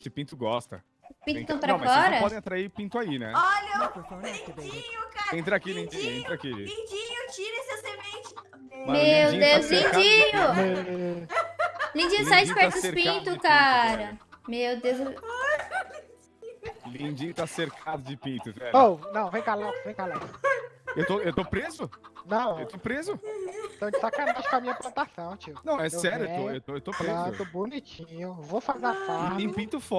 Esse pinto gosta. Pinto pra não, mas vocês fora? não podem atrair pinto aí, né? Olha, activated. lindinho, cara. Entra aqui, Lindinho, lindinho, entra aqui. Lindinho, tira essa semente. Mano, Meu Lindinho tá Deus, de Lindinho! Lindinho, sai de Lindinho perto tá dos pintos, pinto, cara. velho. Meu Deus. Lindinho tá cercado de pinto, velho. Oh, não, vem cá, Lex, vem cá, Lex. Eu, tô, eu tô preso? Não, Eu tô preso? tô de sacanagem com a minha plantação, tio. Não, é Eu sério, eu tô, eu tô, eu tô preso. bonitinho, vou fazer a farm. E pinto